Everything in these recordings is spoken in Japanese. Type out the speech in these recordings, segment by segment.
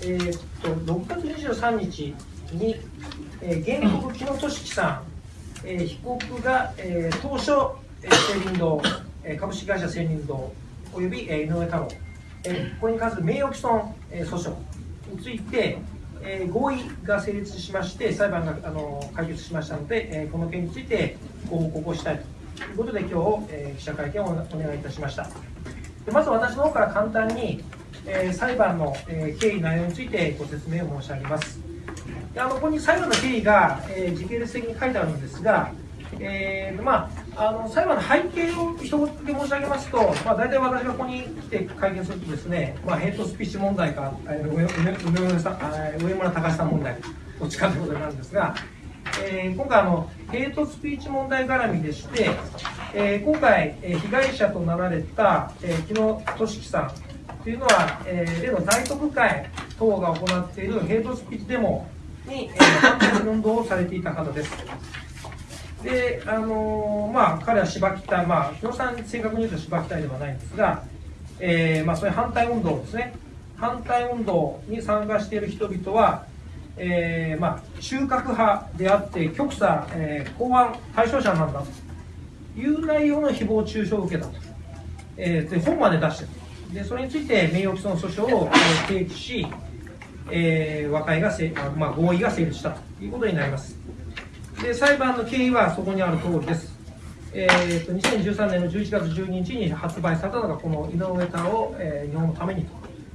えーっと6月23日に、えー、原告木野俊樹さん、えー、被告が、えー、当初、えー、青林堂、えー、株式会社青林堂および、えー、井上太郎、えー、これに関する名誉毀損、えー、訴訟について、えー、合意が成立しまして裁判があの解決しましたので、えー、この件についてご報告をしたいということで今日、えー、記者会見をお願いいたしました。でまず私の方から簡単に、えー、裁判の、えー、経緯内容についてご説明を申し上げます。であのここに裁判の経緯が、えー、時系列的に書いてあるんですが、えーまあ、あの裁判の背景を一言で申し上げますと、まあ、大体私がここに来て会見するとですね、まあ、ヘイトスピーチ問題か、えー、上上村さん上村隆さん問題どっちかということになるんですが、えー、今回あの、ヘイトスピーチ問題絡みでして、えー、今回、えー、被害者となられた、えー、木野俊樹さんというのは、えー、例の大特会等が行っているヘイトスピーチデモに、えー、反対運動をされていた方です。で、あのー、まあ、彼は芝北、まあ、木野さん正確に言うと芝北ではないんですが、えー、まあ、そういう反対運動ですね。反対運動に参加している人々は、えー、まあ、中核派であって、極左、えー、公安対象者なんだという内容の誹謗中傷を受けたと。えー、で本まで出してる。で、それについて名誉毀損訴訟を、提起し、えー、和解がせ、まあ、合意が成立したということになります。で、裁判の経緯はそこにある通りです。えーと、2013年の11月12日に発売されたのが、この井上太郎、えー、日本のために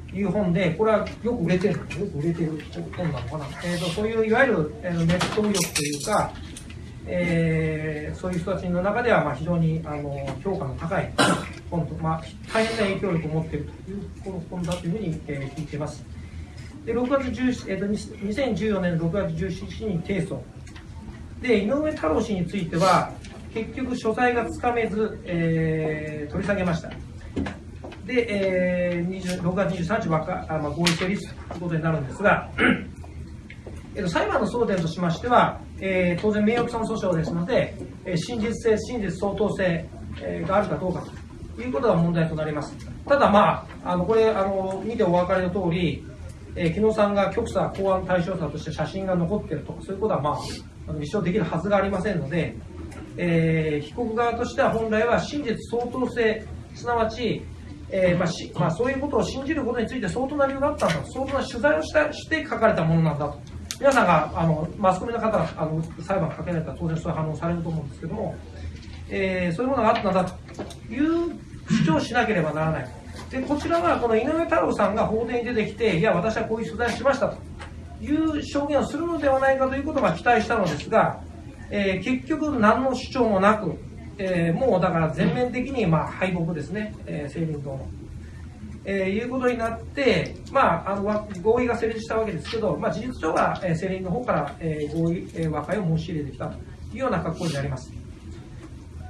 という本で、これはよく売れてる、よく売れてる本なのかな。えーと、そういういわゆる、えー、ネット右翼というか、えー、そういう人たちの中ではまあ非常にあの評価の高い本と、まあ、大変な影響力を持っているというこの本だというふうに、えー、聞いています。で6月17、えーと、2014年6月17日に提訴。で、井上太郎氏については、結局、所在がつかめず、えー、取り下げました。で、えー、6月23日はかあ、まあ、合意成立ということになるんですが、えーと、裁判の争点としましては、えー、当然、名誉毀損訴訟ですので、えー、真実性、真実相当性、えー、があるかどうかということが問題となります。ただ、まあ、あのこれあの、見てお分かりの通り、えー、木野さんが極左公安対象者として写真が残っていると、そういうことは、まあ、あの立証できるはずがありませんので、えー、被告側としては本来は真実相当性、すなわち、えーまあしまあ、そういうことを信じることについて相当な理由があったんだ相当な取材をしたして書かれたものなんだと。皆さんがあのマスコミの方あの裁判をかけられたら当然そういう反応されると思うんですけども、えー、そういうものがあったんだという主張をしなければならない。でこちらはこの井上太郎さんが法廷に出てきて、いや、私はこういう取材をしましたという証言をするのではないかということが期待したのですが、えー、結局何の主張もなく、えー、もうだから全面的にまあ敗北ですね、えー、政民党の。えー、いうことになって、まあ、あの合意が成立したわけですけど、まあ、事実上は、えー、政民の方から、えー、合意、えー、和解を申し入れてきたというような格好になります。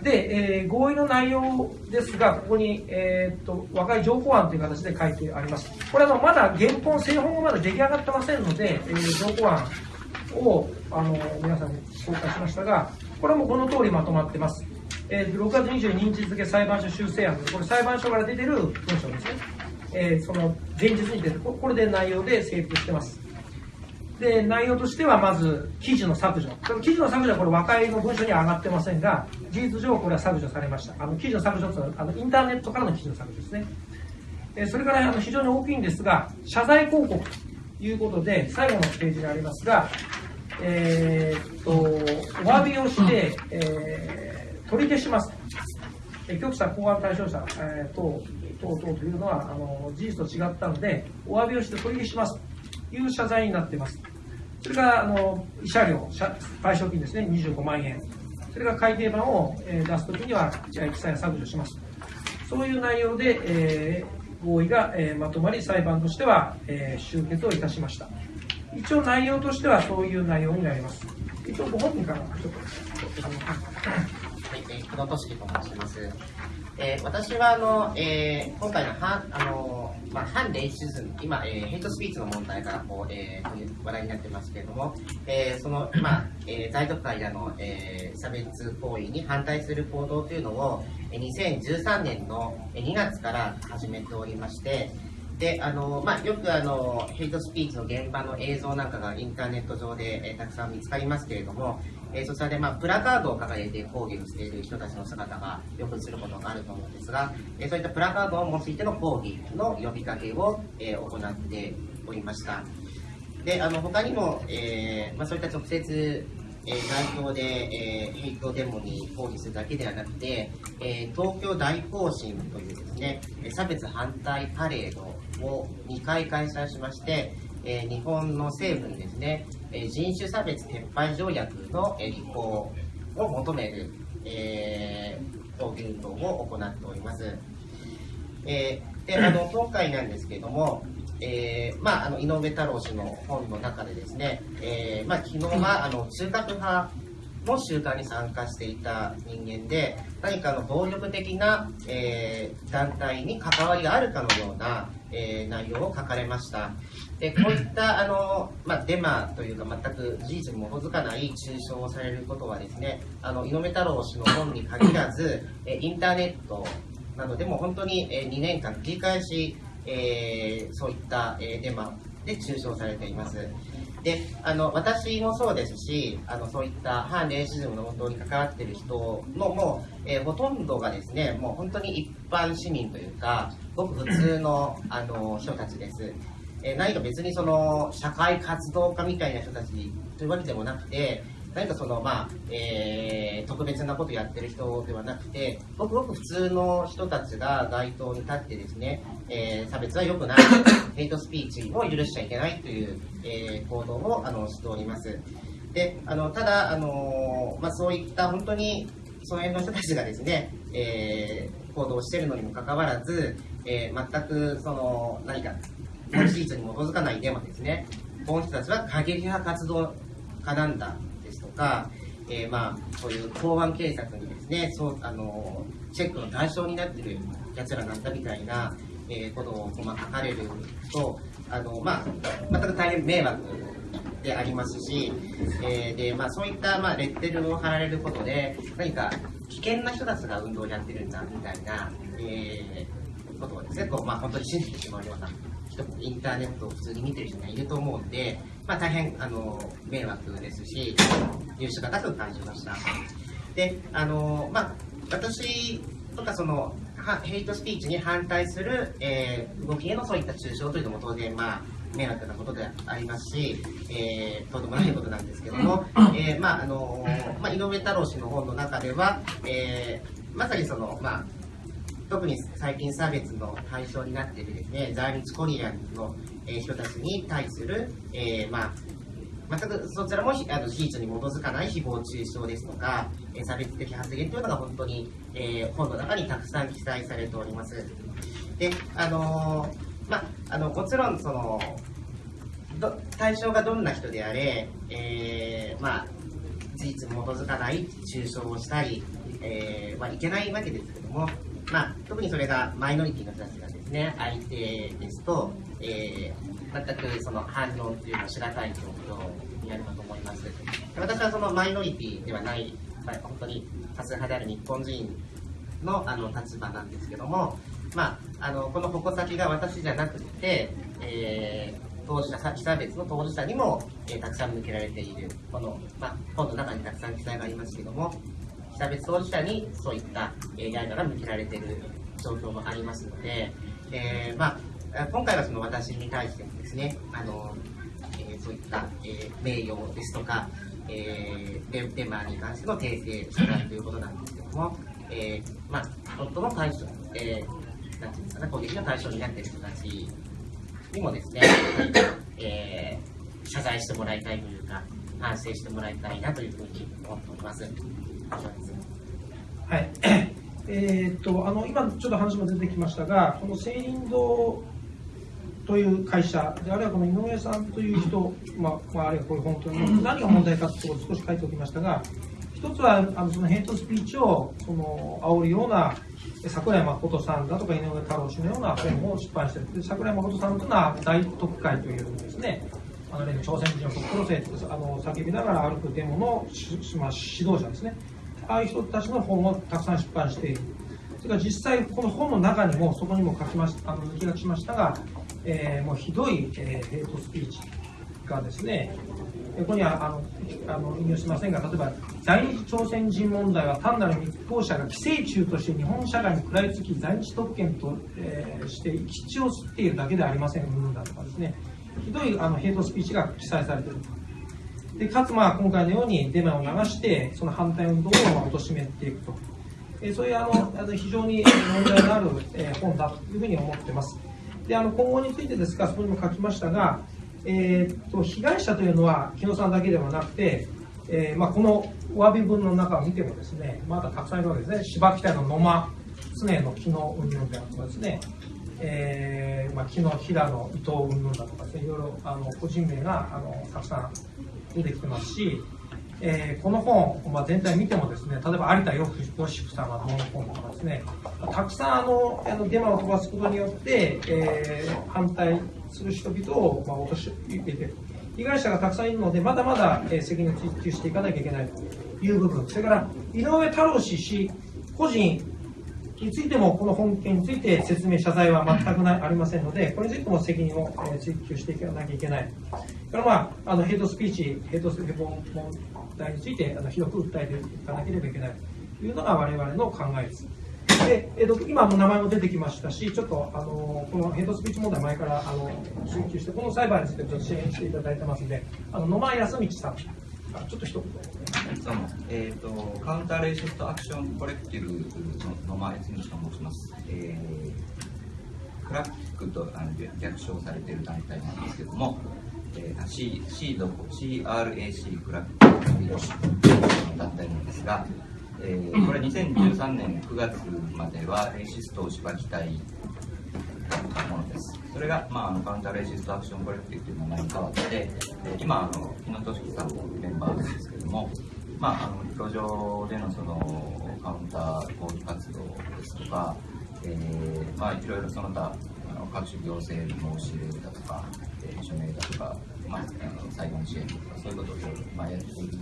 で、えー、合意の内容ですが、ここに、えー、っと和解条項案という形で書いてあります。これはまだ原本、製本がまだ出来上がってませんので、えー、条項案をあの皆さんに公開しましたが、これもこの通りまとまってます。えー、6月22日付裁判所修正案、これ裁判所から出てる文書ですね。えー、その前日に出てこれで内容で成立してます。で、内容としてはまず、記事の削除。記事の削除はこれ和解の文書には上がってませんが、事実上これは削除されました。あの記事の削除というのはあのインターネットからの記事の削除ですね。えそれからあの非常に大きいんですが、謝罪広告ということで、最後のページにありますが、えー、っと、お詫びをして、えー、取り消します。え局者公安対象者、えー、等等々というのはあの事実と違ったので、お詫びをして取り消しますという謝罪になっています。それからあの慰謝料、賠償金ですね、25万円。それから改訂版を、出すときにはじゃ記載削除します。そういう内容で、えー、合意が、えー、まとまり、裁判としては、えー、終結をいたしました。一応内容としてはそういう内容になります。一応ご本人からちょっと。はい、えー、久野俊樹と申します。えー、私はあの、えー、今回の反あの、まあ、反レイシズム、今、えー、ヘイトスピーチの問題がこう、えー、話題になってますけれども、えー、その、まあえー、在特会での、えー、差別行為に反対する行動というのを、2013年の2月から始めておりまして、であのまあ、よくあのヘイトスピーチの現場の映像なんかがインターネット上で、えー、たくさん見つかりますけれども、えー、そちらで、まあ、プラカードを掲げて抗議をしている人たちの姿がよく映ることがあると思うんですが、えー、そういったプラカードを用いての抗議の呼びかけを、え行っておりました。であの他にも、えまあ、そういった直接えー、代表で、えー、ヘイトデモに抗議するだけではなくて、えー、東京大行進というですね、差別反対パレードを2回開催しまして、えー、日本の政府にですね、え人種差別撤廃条約の履行を求める、えー、抗議運動を行っております。えー、であの 今回なんですけれども、えーまあ、あの井上太郎氏の本の中でですね、えーまあ、昨日はあの中核派の集会に参加していた人間で何かの暴力的な、えー、団体に関わりがあるかのような、えー、内容を書かれましたでこういったあの、まあ、デマというか全く事実に基づかない中傷をされることはですねあの井上太郎氏の本に限らず、えインターネットなどでも本当に、え2年間繰り返しえー、そういった、え、デマで中傷されています。であの私もそうですしあのそういった反レイシズムの運動に関わっている人のもう、えー、ほとんどがですねもう本当に一般市民というかごく普通のあの人たちです。えー、何か別にその社会活動家みたいな人たちというわけでもなくて何かその、まあえー、特別なことやってる人ではなくて、ごくごく普通の人たちが街頭に立ってですね、えー、差別は良くない、ヘイトスピーチを許しちゃいけないという、えー、行動をあのしております。であのただ、あのまあ、そういった本当にその辺の人たちがですね、えー、行動しているのにもかかわらず、えー、全くその何か事実に基づかないデマですね、この人たちは過激派活動家なんだですとか、えー、まあ、そういう公安警察にですね、そうあのチェックの対象になってるやつらなんだみたいな、えー、ことを、ま、書かれると、あのまあ、全く大変迷惑でありますし、えー、でまあ、そういった、まあ、レッテルを貼られることで、何か危険な人たちが運動をやってるんだみたいな、えー、ことをですね、こうまあ、本当に信じてしまうような人もインターネットを普通に見てる人がいると思うんで、まあ、大変あの迷惑ですし、入手が高く感じました。で、あのまあ、私とかそのヘイトスピーチに反対する、えー、動きへのそういった中傷というのも当然、まあ、迷惑なことでありますし、えー、とんでもないことなんですけども、えー、まああのまあ、井上太郎氏の本の中では、えー、まさにその、まあ、特に最近差別の対象になっているですね在日コリアンの、え人たちに対する、えー、まあ、全くそちらもあの事実に基づかない誹謗中傷ですとか、え差別的発言というのが本当に、えー、本の中にたくさん記載されております。で、あのー、まあ、あのもちろんその対象がどんな人であれ、えー、まあ、事実に基づかない中傷をしたり、えーまあ、いけないわけですけども、まあ、特にそれがマイノリティの人たちがですね、相手ですと、えー、全くその反論っていうのをしがたい状況になるかと思います。私はそのマイノリティではない、本当に多数派である日本人のあの立場なんですけども、まあ、あのこの矛先が私じゃなくて、えー、当事者、被差別の当事者にも、えー、たくさん向けられている、この、まあ、本の中にたくさん記載がありますけども、差別当事者にそういった、えー、刃が向けられている状況もありますので、えー、まあ、今回はその私に対してもですね、あのえー、そういった、え、名誉ですとか、えー、デデマに関しての訂正謝罪ということなんですけども、えー、まあ、夫の対象、えー、なんていうんですかね、攻撃の対象になっている人たちにもですね、えー、謝罪してもらいたいというか、反省してもらいたいなというふうに思っております。はい。えー、っと、あの、今ちょっと話も出てきましたが、この青林堂という会社で、あるいはこの井上さんという人、まあ、まあ、あるいはこういう本当に何が問題かということを少し書いておきましたが、一つは、あの、そのヘイトスピーチを、その、煽るような、桜井誠さんだとか井上太郎氏のような本を出版している。桜井誠さんというのは大特会というですね、あの朝鮮人を特攻生あの叫びながら歩くデモの、まあ、指導者ですね。ああいう人たちの本をたくさん出版している。それから実際、この本の中にも、そこにも書きましたあの抜き書きしましたが、えーもうひどい、えーヘイトスピーチがですね、ここにはあのあの引用しませんが、例えば、在日朝鮮人問題は単なる密航者が寄生虫として日本社会に食らいつき、在日特権と、えーして生き血を吸っているだけではありません、うんだとかですね、ひどいあのヘイトスピーチが記載されている。でかつ、まあ、今回のようにデマを流して、その反対運動を貶めていくと。えーそういうあのあの非常に問題のある、えー本だというふうに思っています。であの今後についてですが、そこにも書きましたが、えーと被害者というのは木野さんだけではなくて、えーまあ、このお詫び文の中を見てもですね、まだたくさんいるわけですね、芝北の野間、常の木野運動であるとかですね、えーまあ、木の平野、伊藤云々だとか、いろいろあの個人名があのたくさん出てきてますし、えーこの本、まあ、全体見てもですね、例えば有田よしふさんがどの本とかですね、たくさんあのあのデマを飛ばすことによって、えー反対する人々を、まあ、落とし入れて。被害者がたくさんいるので、まだまだ、えー責任を追及していかなきゃいけないという部分、それから井上太郎氏氏個人についても、この本件について説明、謝罪は全くなありませんので、これについても責任を追及していかなきゃいけない。から、まあ、あのヘイトスピーチ、ヘイトスピーチ問題についてあのひどく訴えていかなければいけないというのが我々の考えです。でえっと今も名前も出てきましたし、ちょっとあのこのヘイトスピーチ問題、前からあの追及して、この裁判についてちょっと支援していただいてますので、あの野間易通さん、ちょっと一言。どうも、えーと、カウンターレイシストアクションコレクティブの野間悦道と申します。えークラックとあの略称されている団体なんですけども、えー、C, C どこ CRAC クラックスピーチの団体なんですが、えーこれ2013年9月まではレイシストをしばきたいものです。それが、まあ、あのカウンターレイシストアクションコレクティブという名前に変わって、えー今、あの木野俊樹さんのメンバーなんですけども、まあ、あの路上でのそのカウンター抗議活動ですとか、えーまあ、いろいろその他、あの各種行政申し入れだとか、えー署名だとか、まあ、あの裁判支援とか、そういうことをいろいろ、まあ、やっている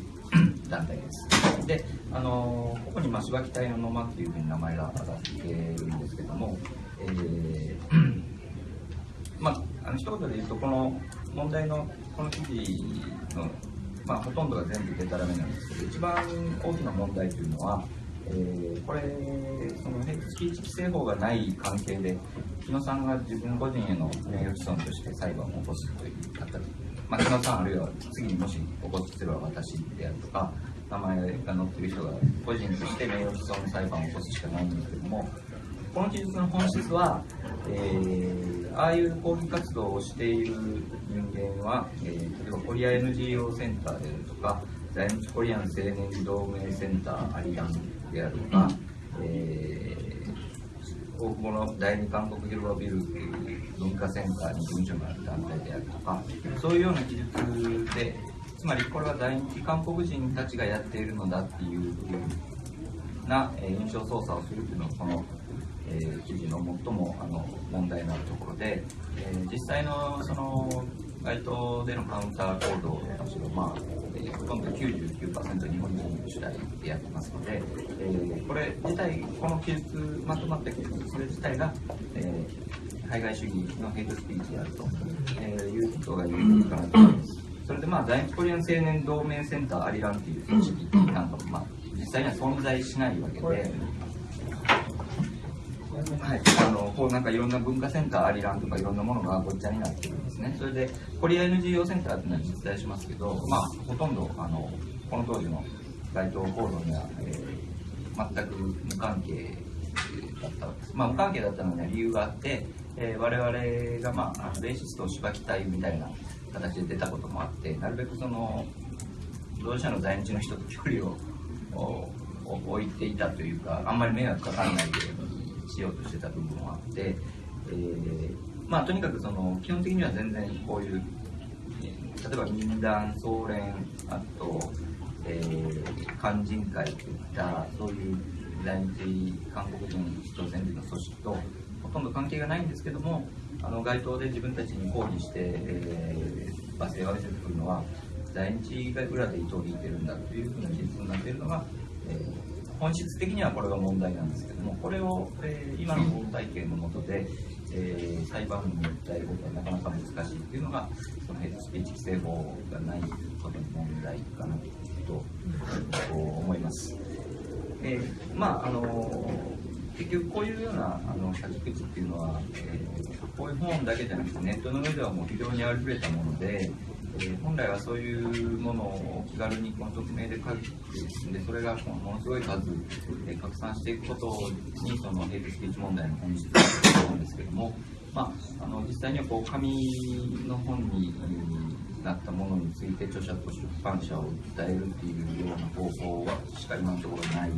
団体です。で、あのここに、まあ、芝木隊の野間っていうふうに名前が挙がっているんですけども、えーまあ、あの一言で言うと、この問題のこの記事の、まあ、ほとんどが全部デタラメなんですけど、一番大きな問題というのは、えーこれ、そのヘイトスピーチ規制法がない関係で、木野さんが自分個人への名誉毀損として裁判を起こすという方、まあ、木野さんあるいは次にもし起こすすれば私であるとか、名前が載ってる人が個人として名誉毀損の裁判を起こすしかないんですけども、この記述の本質は、えーああいう抗議活動をしている人間は、えー例えばコリア NGO センターであるとか、在日コリアン青年同盟センターアリアンであるとか、えー大久保の第二韓国広場ビルという文化センターに事務所がある団体であるとか、そういうような記述で、つまりこれは在日韓国人たちがやっているのだっていうな、えー印象操作をするというのがこの、えー記事の最もあの問題のあるところで、えー実際のその街頭でのカウンター行動たちは、まあえーほとんど99%日本人主体でやってますので、えーこれ自体、この記述、まとまった記述、それ自体が、えー海外主義のヘイトスピーチであると、えーいうことが言えるかなと思います。それでまあ、在日コリアン青年同盟センターアリランっていう組織なんかも、まあ、実際には存在しないわけで、はい、あのこうなんかいろんな文化センター、アリランとかいろんなものがごっちゃになってるんですね。それで、コリア NGO センターっていうのは実在しますけど、まあ、ほとんどあのこの当時の街頭行動には、えー全く無関係だったわけです。まあ、無関係だったのには理由があって、えー我々が、まあ、あのレイシストをしばきたいみたいな形で出たこともあって、なるべくその、同社の在日の人と距離を置いていたというか、あんまり迷惑かからないようにしようとしてた部分もあって、えーまあ、とにかくその基本的には全然こういう、えー例えば民団、総連、あと、えー勧進会といった、そういう在日韓国人朝鮮人の組織とほとんど関係がないんですけども、あの街頭で自分たちに抗議して、えー、罵声を浴びせてくるのは、在日が裏で糸を引いてるんだというふうな事実になっているのが、えー本質的にはこれが問題なんですけども、これを、えー今の法体系の下で、えー裁判に訴えることはなかなか難しいっていうのが、そのヘイトスピーチ規制法がないことの問題かなと思います。えーまああの結局こういうようなあの書き口っていうのは、えーこういう本だけじゃなくてネットの上ではもう非常にあふれたもので、え本来はそういうものを気軽にこの匿名で書いてでそれがものすごい数、え拡散していくことにそのヘイトスピーチ問題の本質だと思うんですけども、まあ、あの実際にはこう紙の本になったものについて著者と出版社を訴えるっていうような方法はしか今のところない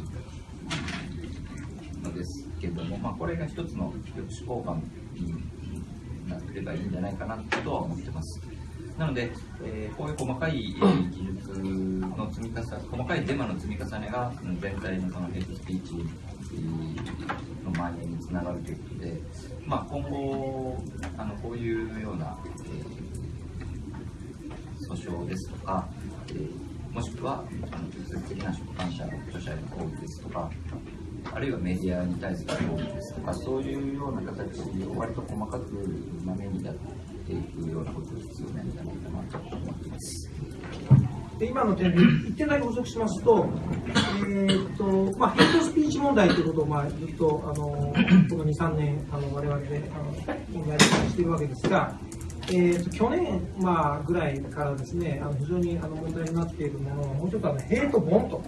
のですけども、まあ、これが一つの抑止効果になってればいいんじゃないかなとは思ってます。なので、えーこういう細かい、えー技術の積み重ね、細かいデマの積み重ねが全体のそのヘイトスピーチの蔓延につながるということで、まあ、今後あのこういうような、えー訴訟ですとか、えーもしくはあの直接的な出版社著者への抗議ですとか、あるいはメディアに対する抗議ですとか、そういうような形を割と細かくまめにやっていくようなことが必要なんじゃないかなと思っています。で今の点で一点だけ補足しますと、えーっとまあ、ヘイトスピーチ問題ということを、まあ、ずっとあのこの2、3年、あの我々であの問題にしているわけですが、えーっと去年、まあ、ぐらいからですねあの非常にあの問題になっているものは、もうちょっとあのヘイトボンと。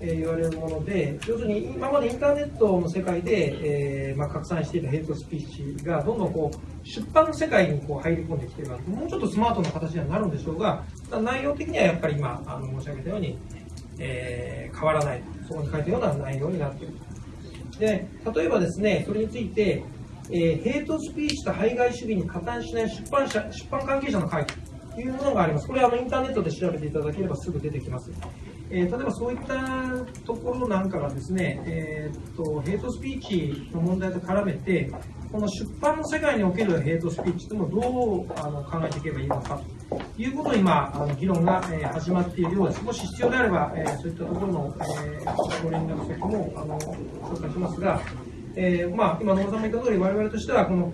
え言われるもので、要するに今までインターネットの世界で、えーまあ、拡散していたヘイトスピーチがどんどんこう出版の世界にこう入り込んできているわけもうちょっとスマートな形にはなるんでしょうが、内容的にはやっぱり今あの申し上げたように、えー変わらない、そこに書いたような内容になっている。で例えばですね、それについて、えーヘイトスピーチと排外主義に加担しない出版社出版関係者の会というものがあります。これはあのインターネットで調べていただければすぐ出てきます。えー例えばそういったところなんかがですね、えーっとヘイトスピーチの問題と絡めて、この出版の世界におけるヘイトスピーチというのをどうあの考えていけばいいのかということを今、あの議論が、え始まっているようです。もし必要であれば、えそういったところの、えご連絡先もあの紹介しますが、えまあ、今、野村さんも言った通り、我々としては、この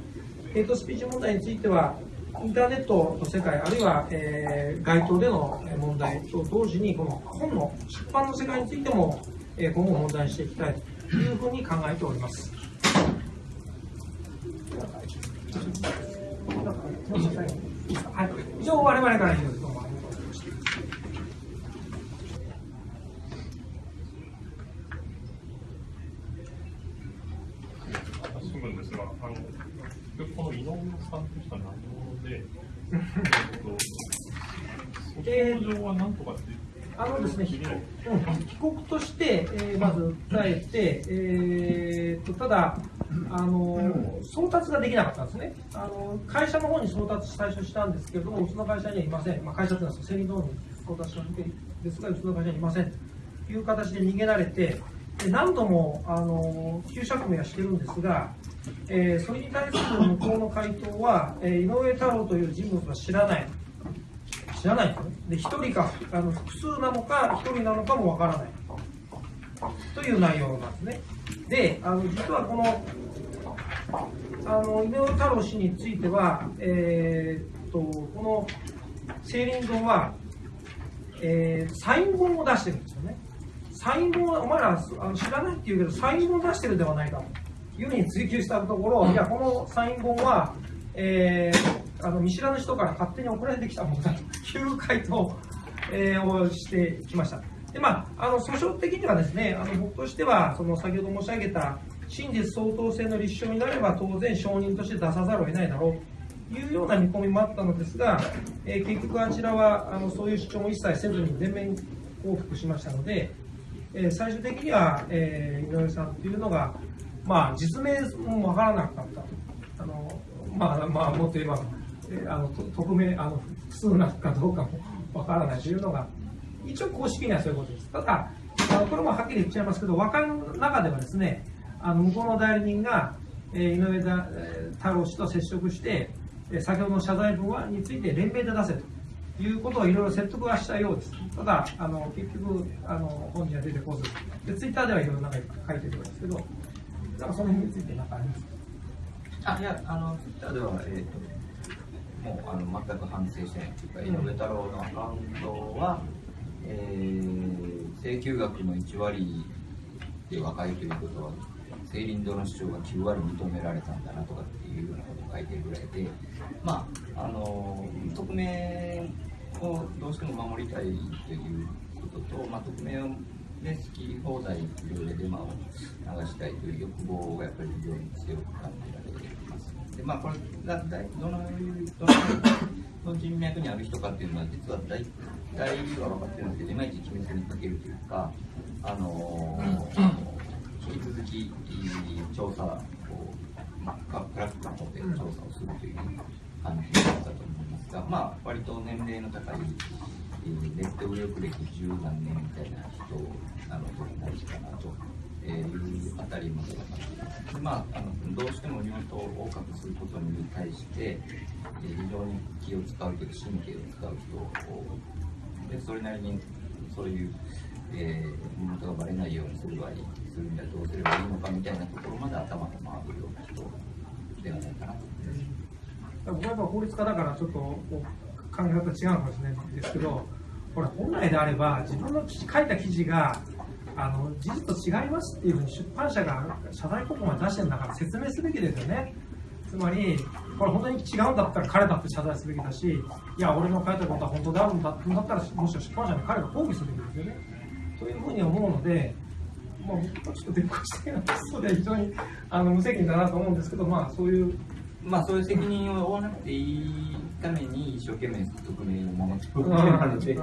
ヘイトスピーチ問題については、インターネットの世界、あるいは、えー街頭でのえー問題と同時に、この本の出版の世界についても、えー今後問題にしていきたいというふうに考えております。はい、以上、我々から以上です。新聞ですが、あのこの井上さんとした内容で、えっと、訴訟状は何とかって、あのですね、被告として、えーまず訴えて、えーとただあの、送達ができなかったんですね。あの、会社の方に送達最初したんですけども、うちの会社にはいません、まあ、会社というのはセリの方に送達したわけですが、うちの会社にはいません。という形で逃げられて、で何度もあの急釈明はしてるんですが、えーそれに対する向こうの回答は、えー井上太郎という人物は知らない。知らないですよね。で、一人か、あの複数なのか、一人なのかもわからない。という内容なんですね。で、あの、実はこの、あの、井上太郎氏については、えーっと、この、青林堂は、えーサイン本を出してるんですよね。サイン本、お前らあの知らないって言うけど、サイン本を出してるではないかというふうに追求したところ、いや、このサイン本は、えーあの見知らぬ人から勝手に送られてきたものだという回答、えーをしてきました。でまあ、あの訴訟的にはですね、あの僕としては、その先ほど申し上げた真実相当性の立証になれば、当然証人として出さざるを得ないだろうというような見込みもあったのですが、えー結局あちらはあのそういう主張も一切せずに全面降伏しましたので、えー最終的には、えー井上さんというのが、まあ、実名もわからなかった。あのまあ、まあ、もっと言えば、えあの匿名あの複数なのかどうかもわからないというのが、一応公式にはそういうことです。ただ、あのこれもはっきり言っちゃいますけど、和解の中ではですね、あの向こうの代理人が、えー井上田えー太郎氏と接触して、えー先ほどの謝罪文はについて連名で出せということをいろいろ説得はしたようです。ただ、あの結局あの、本人は出てこずで、ツイッターではいろいろなんか書いてるんですけど、なんかその辺について何かありますかあいやあのツイッターでは、えー、ともうあの全く反省してないっていうか、井上太郎のアカウントは、えー、請求額の1割で若いということは青林堂の主張が9割認められたんだなとかっていうようなことを書いてるぐらいでまああの匿名をどうしても守りたいということと、まあ、匿名をで好き放題いろいろデマを流したいという欲望がやっぱり非常に強く感じられています。でまあこれがどのどの人脈にある人かっていうのは実は大体は分かってるんですけどいまいち決めずにかけるというかあの引き続き調査を、まあ、クラックの方で調査をするという感じだったと思いますが、まあ割と年齢の高いネット右翼歴十何年みたいな人なので大事かなというあたりまでま。あ、あのどうしてもリモートを多くすることに対して非常に気を使うというか神経を使う人でそれなりにそういう、えー、リモートがバレないようにする場合するにはどうすればいいのかみたいなところまで頭が回るような人ではないかなと思います。僕はやっぱ法律家だからちょっと考え方違うかもしれないですけど、これ本来であれば自分の書いた記事があの事実と違いますっていうふうに出版社が謝罪広告まで出してるんだから説明すべきですよね。つまり、これ本当に違うんだったら彼だって謝罪すべきだし、いや、俺の書いたことは本当であるんだだったら、むしろ出版社に彼が抗議すべきですよね。というふうに思うので、まあ、僕はちょっと出っ越してなそうで非常にあの無責任だなと思うんですけど、まあ、そういうまあそういう責任を負わなくていいために一生懸命匿名を守ってるわけなので、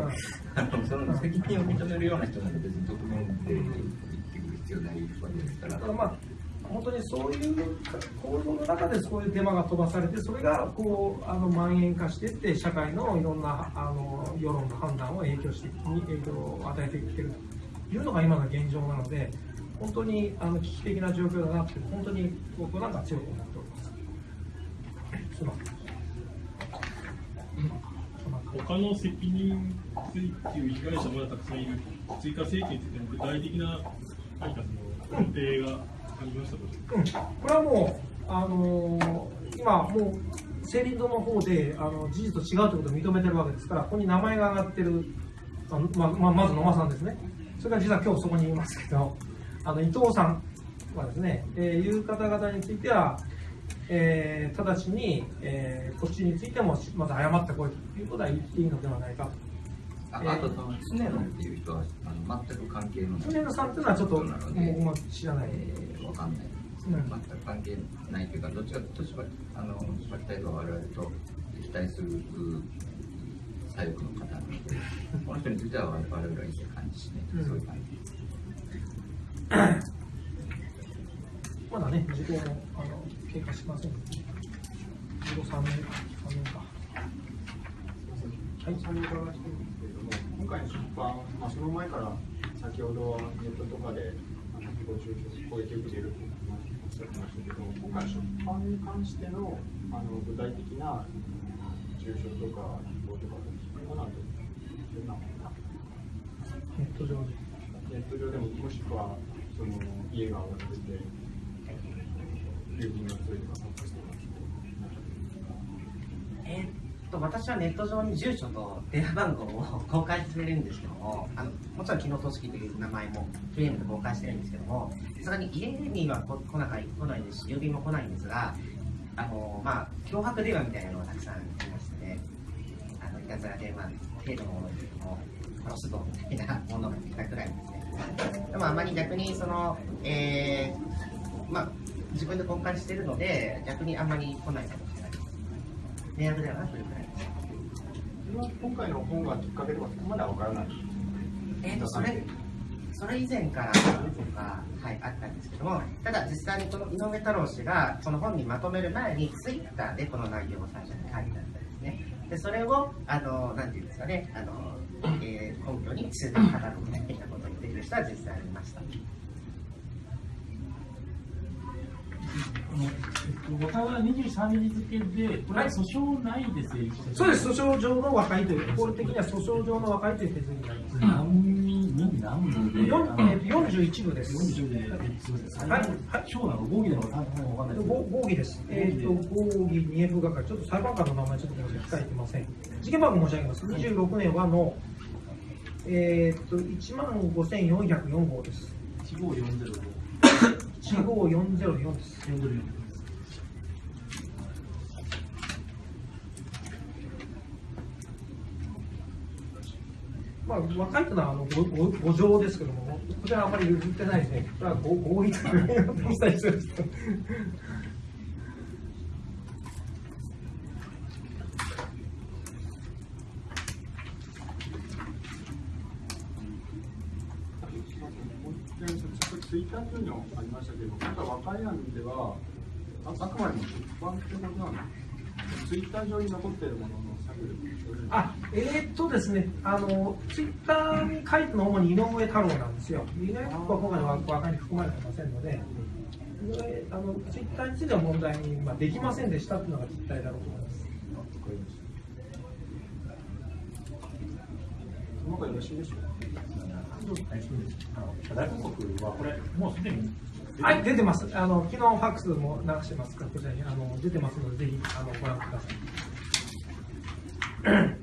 あのその責任を認めるような人なんで別に匿名で言ってくる必要ないわけですから。まあ本当にそういう構造の中でそういうデマが飛ばされてそれがこうあの蔓延化していって社会のいろんなあの世論の判断を影響してに影響を与えていってるというのが今の現状なので本当にあの危機的な状況だなって本当に僕なんか強く思っております。まん。他の責任追及被害者もたくさんいる追加請求についての具体的な何かその予定がありましたか、うん、これはもう、あのー、今、もう、青林堂の方であの事実と違うということを認めてるわけですから、ここに名前が上がってる、あまままず野間さんですね、それから実は今日そこにいますけど、あの伊藤さんはですね、えー、いう方々については、えー、直ちに、えー、こっちについてもまず謝ってこいということは言っていいのではないかと。ああと、その常野っていう人はあの全く関係のない。常野さんっていうのはちょっと、僕も知らない。えー、わかんない。全く関係ないというか、どっちかというと、あの、柴木隊と我々と敵対する左翼の方なので、この人については我々は一切感じしない、うん、そういう感じ。まだね、時効もあの経過しませんので、時効3年、3年か。はい、それ伺いしてるんですけれども、今回の出版、まあ、その前から先ほどネットとかで、あの誹謗中傷、攻撃を受けているとおっしゃってましたけど、今回の出版に関してのあの具体的な中傷とか誹謗とかそういうものはどんなものかネット上で。ネット上でも、もしくはその家が追われてえ、っと私はネット上に住所と電話番号を公開してるんですけどもあのもちろん昨日組織という名前もフレームで公開してるんですけどもさすがに家には来ない来ないですし郵便も来ないんですがあのまあ脅迫電話みたいなのがたくさん来ましてあのいたずら電話程度のものですけども殺すぞみたいなものが来たくらいですね。でもあまり逆にそのえー、まあ自分で公開してるので逆にあんまり来ないかもしれない。迷惑ではなそれは今回の本がきっかけとかそこまでは分からないえーとそれそれ以前から何とか、はい、あったんですけどもただ実際にこの井上太郎氏がこの本にまとめる前にツイッターでこの内容を最初に書いてあったんですね。でそれをあのなんていうんですかねあの、えー、根拠に数年語るみたいなことを言ってくる人は実際ありましたえっと、和歌は23日付で、これは訴訟ないで成立してそうです、訴訟上の和解という、法律的には訴訟上の和解という手続きになります。何人何部で、よんあのえーと41部です。40で、えすみません、はい小なの合議なのかわかん合議です。えっ、と、合議二 F 係、ちょっと裁判官の名前ちょっとごめんなさい、控えてません。事件番号申し上げます。26年はの、えっ、と、1万5404号です。1540 15404です。44まあ、若いというのはあのごごご情ですけども、こちらはあまり譲ってないですね。これはご合意というお伝えしてます。もう一点ちょっとツイッターというのありましたけど、なんか和歌山では、ああくまでも出版ってことなのツイッター上に残っているものの作業あ、えーっとですね、あの、ツイッターに書いたのは主に井上太郎なんですよ。井上太郎は今回の和歌に含まれてませんので、であのツイッターについては問題に、まあ、できませんでしたというのが実態だろうと思います。その方がよろしいでしょうか大広告はこれ、もうすでにはい、出てます。あの昨日ファックスも流してますから、こちらにあの出てますので、ぜひあのご覧ください。